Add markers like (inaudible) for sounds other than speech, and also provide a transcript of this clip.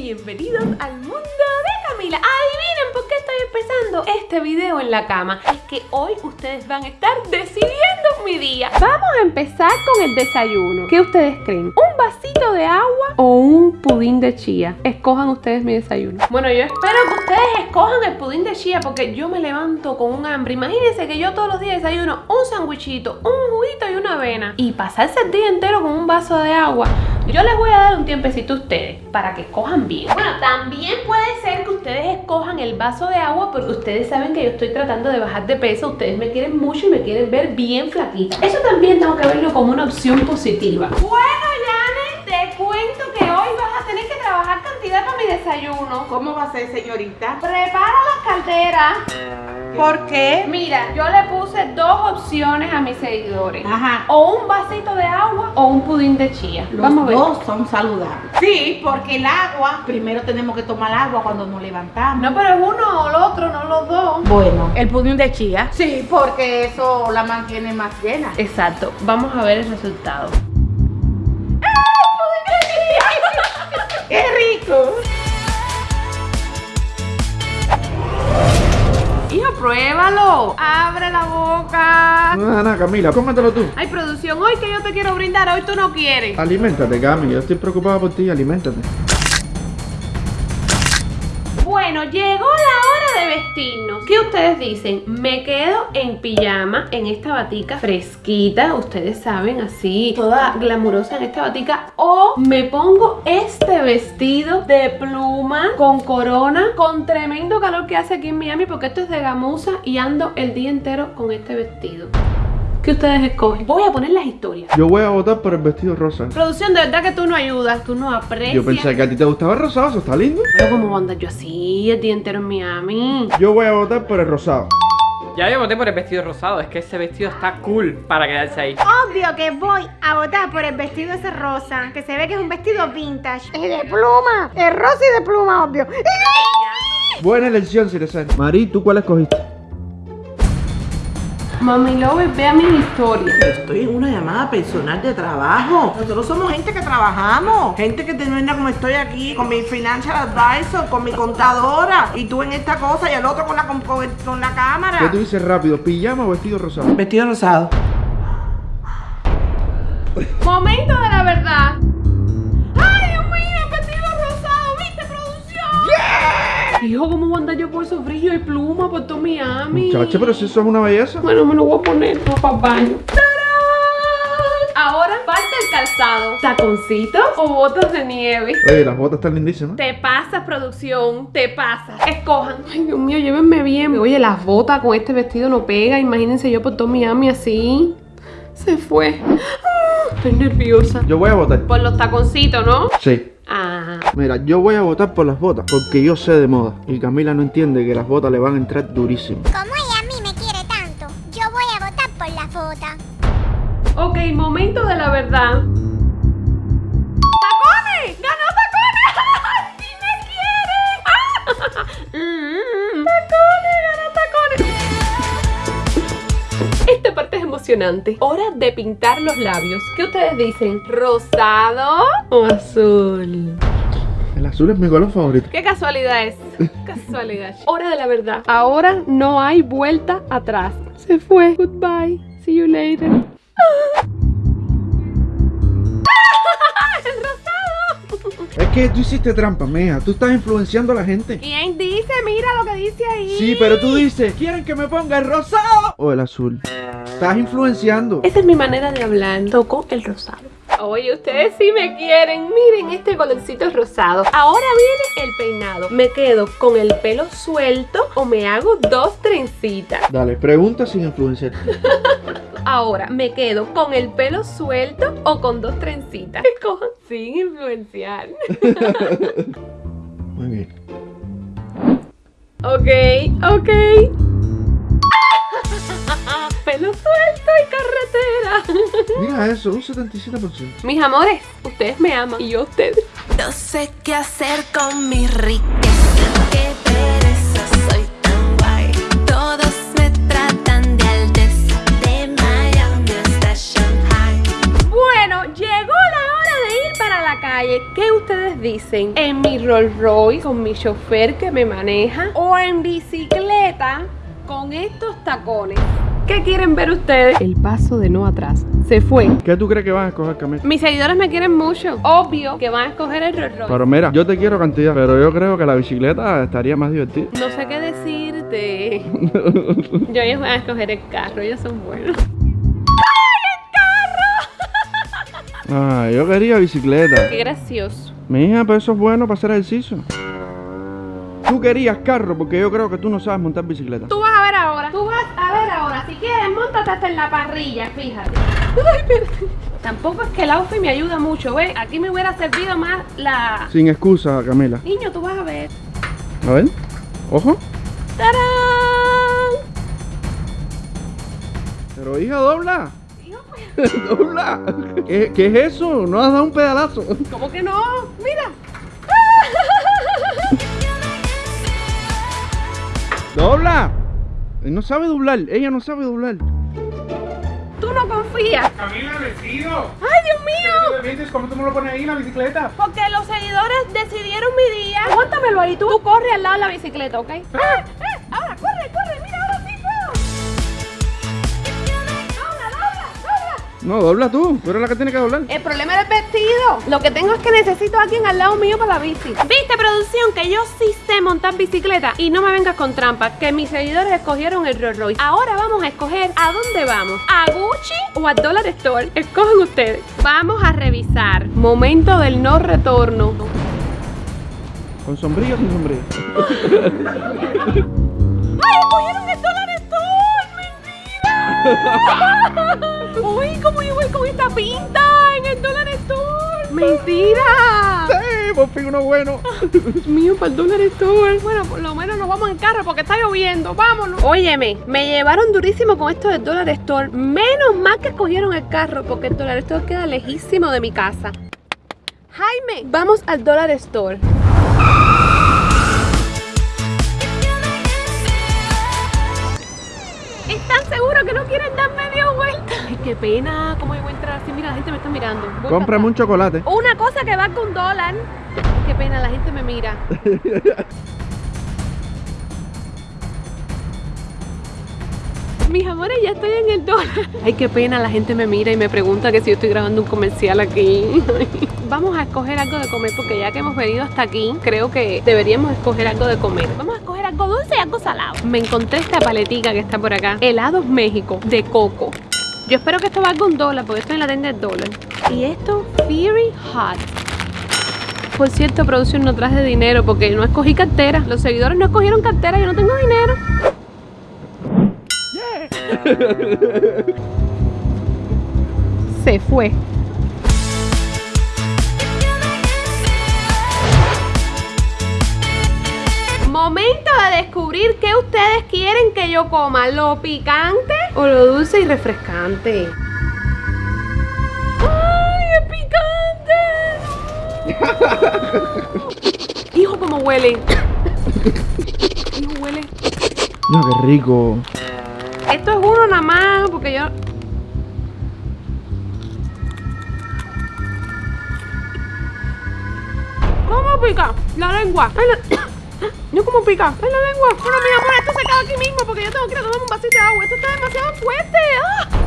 bienvenidos al mundo de Camila. Adivinen por qué estoy empezando este video en la cama Es que hoy ustedes van a estar decidiendo mi día. Vamos a empezar con el desayuno. ¿Qué ustedes creen? ¿Un vasito de agua o un pudín de chía? Escojan ustedes mi desayuno. Bueno, yo espero que ustedes escojan el pudín de chía Porque yo me levanto con un hambre. Imagínense que yo todos los días desayuno un sandwichito, un juguito y una avena. Y pasarse el día entero con un vaso de agua yo les voy a dar un tiempecito a ustedes para que escojan bien. Bueno, también puede ser que ustedes escojan el vaso de agua porque ustedes saben que yo estoy tratando de bajar de peso. Ustedes me quieren mucho y me quieren ver bien flaquita. Eso también tengo que verlo como una opción positiva. Bueno, Yane, te cuento que hoy vas a tener que trabajar cantidad para mi desayuno. ¿Cómo va a ser, señorita? Prepara las calderas. ¿Por qué? Mira, yo le puse dos opciones a mis seguidores. Ajá. O un vasito de agua o un pudín de chía. Los Vamos a ver. dos son saludables. Sí, porque el agua, primero tenemos que tomar agua cuando nos levantamos. No, pero es uno o el otro, no los dos. Bueno, el pudín de chía. Sí, porque eso la mantiene más llena. Exacto. Vamos a ver el resultado. (laughs) ¡Qué rico! Hijo, pruébalo. Abre la boca. No, no, Camila, cómetelo tú. Hay producción hoy que yo te quiero brindar, hoy tú no quieres. Aliméntate, Cami. Yo estoy preocupado por ti. Aliméntate. Bueno, llegó la vestirnos. ¿Qué ustedes dicen? Me quedo en pijama, en esta batica fresquita, ustedes saben, así, toda glamurosa en esta batica. O me pongo este vestido de pluma con corona, con tremendo calor que hace aquí en Miami, porque esto es de gamuza y ando el día entero con este vestido. ¿Qué ustedes escogen? Voy a poner las historias. Yo voy a votar por el vestido rosa. Producción, de verdad que tú no ayudas, tú no aprecias. Yo pensé que a ti te gustaba el rosado, eso está lindo. Pero ¿cómo voy a andar yo así el día entero en Miami? Yo voy a votar por el rosado. Ya yo voté por el vestido rosado, es que ese vestido está cool para quedarse ahí. Obvio que voy a votar por el vestido ese rosa, que se ve que es un vestido vintage. Es de pluma, es rosa y de pluma, obvio. Buena elección, Ciresani. Mari, ¿tú cuál escogiste? Mami Lover, vea mis historias. Estoy en una llamada personal de trabajo. Nosotros somos gente que trabajamos. Gente que termina como estoy aquí, con mi financial advisor, con mi contadora. Y tú en esta cosa y el otro con la, con, con- la ¿Qué cámara. tú dices rápido? ¿Pijama o vestido rosado? Vestido rosado. Momento de la verdad. Hijo, ¿cómo voy a andar yo por esos brillos y pluma por todo Miami? Muchacha, pero si eso es una belleza. Bueno, me lo voy a poner no para el baño. ¡Tarán! Ahora falta el calzado. ¿Taconcitos o botas de nieve? Oye, las botas están lindísimas. Te pasas, producción, te pasas. Escojan. Ay, Dios mío, llévenme bien. Oye, las botas con este vestido no pega. Imagínense yo por todo Miami así. Se fue. Estoy nerviosa. Yo voy a votar. Por los taconcitos, ¿no? Sí. Ah. Mira, yo voy a votar por las botas, porque yo sé de moda. Y Camila no entiende que las botas le van a entrar durísimo. Como ella a mí me quiere tanto, yo voy a votar por la foto. Ok, momento de la verdad. Emocionante. Hora de pintar los labios. ¿Qué ustedes dicen? ¿Rosado o azul? El azul es mi color favorito. ¿Qué casualidad es? Casualidad. Hora de la verdad. Ahora no hay vuelta atrás. Se fue. Goodbye. See you later. ¡El rosado! Es que tú hiciste trampa, mija. Tú estás influenciando a la gente. ¿Quién dice? Mira lo que dice ahí. Sí, pero tú dices, ¿quieren que me ponga el rosado o el azul? Estás influenciando. Esa es mi manera de hablar. Toco el rosado. Oye, ustedes sí me quieren. Miren este colorcito rosado. Ahora viene el peinado. ¿Me quedo con el pelo suelto o me hago dos trencitas? Dale, pregunta sin influenciar. (laughs) Ahora, ¿me quedo con el pelo suelto o con dos trencitas? Escojan sin influenciar. (laughs) Muy bien. Ok, ok. Carretera. (laughs) Mira eso, un 77%. Mis amores, ustedes me aman y yo a ustedes. No sé qué hacer con mi riqueza. Qué pereza, soy tan guay. Todos me tratan de alteza. De Miami hasta Shanghai. Bueno, llegó la hora de ir para la calle. calle, ¿qué ustedes dicen? ¿En mi Rolls Royce con mi chofer que me maneja? ¿O en bicicleta con estos tacones? ¿Qué quieren ver ustedes? El paso de no atrás. Se fue. ¿Qué tú crees que van a escoger, Camila? Mis seguidores me quieren mucho. Obvio que van a escoger el Rolls Royce. Pero mira, yo te quiero cantidad, pero yo creo que la bicicleta estaría más divertida. No sé qué decirte. (laughs) Yo ellos van a escoger el carro, ellos son buenos. Ah, yo quería bicicleta. Qué gracioso. Mi hija, pero eso es bueno para hacer ejercicio. Tú querías carro porque yo creo que tú no sabes montar bicicleta. Tú vas a ver ahora. Tú vas a ver ahora. Si quieres, montate hasta en la parrilla, fíjate. Ay, pero- Tampoco es que el outfit me ayuda mucho, ¿ves? Aquí me hubiera servido más la... Sin excusa, Camila. Niño, tú vas a ver. A ver. Ojo. ¡Tarán! Pero hija, dobla. (laughs) dobla. ¿Qué, ¿Qué es eso? No has dado un pedalazo. ¿Cómo que no? Mira. ¡Dobla! No sabe doblar. Ella no sabe doblar. Tú no confías. Camila, vestido. ¡Ay, Dios mío! ¿Cómo tú me lo pones ahí en la bicicleta? Porque los seguidores decidieron mi día. Aguántamelo ahí, tú. Tú corre al lado de la bicicleta, ¿ok? ¡Eh! No, dobla tú. Tú eres la que tiene que doblar. El problema es el vestido. Lo que tengo es que necesito a alguien al lado mío para la bici. ¿Viste, producción? Que yo sí sé montar bicicleta. Y no me vengas con trampas. Que mis seguidores escogieron el Rolls Royce. Ahora vamos a escoger a dónde vamos. ¿A Gucci o a Dollar Store? Escogen ustedes. Vamos a revisar. Momento del no retorno. ¿Con sombrilla o sin sombrilla? (laughs) ¡Ay, escogieron el Dollar Store! ¡Mentira! (laughs) ¡Uy, cómo yo voy con esta pinta en el Dollar Store! ¡Mentira! ¡Sí! Por fin uno bueno. Dios mío, para el Dollar Store. Bueno, por lo menos nos vamos en carro porque está lloviendo. Vámonos. Óyeme, me llevaron durísimo con esto del Dollar Store. Menos mal que escogieron el carro porque el Dollar Store queda lejísimo de mi casa. Jaime, vamos al Dollar Store. ¿Están seguros que no quieren dar media vuelta? Ay, qué pena. ¿Cómo yo voy a entrar así? Mira, la gente me está mirando. Voy Cómprame un chocolate. Una cosa que valga un dólar. Qué pena, la gente me mira. (laughs) Mis amores, ya estoy en el dólar. Ay, qué pena, la gente me mira y me pregunta que si yo estoy grabando un comercial aquí. (laughs) Vamos a escoger algo de comer porque ya que hemos venido hasta aquí, creo que deberíamos escoger algo de comer. Vamos a escoger algo dulce y algo salado. Me encontré esta paletica que está por acá. Helados México, de coco. Yo espero que esto valga un dólar porque esto en la tienda es dólar. Y esto, Fury Hot. Por cierto, producción, no traje dinero porque no escogí cartera. Los seguidores no escogieron cartera, yo no tengo dinero. (laughs) Se fue. Descubrir qué ustedes quieren que yo coma, lo picante o lo dulce y refrescante. ¡Ay, es picante! (laughs) Hijo, cómo huele. Hijo, huele. No, qué rico. Esto es uno nada más, porque yo. ¿Cómo pica? La lengua. Ay, la- No, ¿cómo pica? Ay, la lengua. Bueno, mi amor, esto se acaba aquí mismo porque yo tengo que ir a tomar un vasito de agua. Esto está demasiado fuerte. ¡Ah!